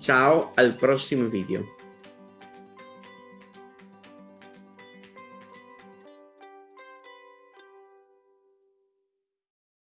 Ciao al prossimo video.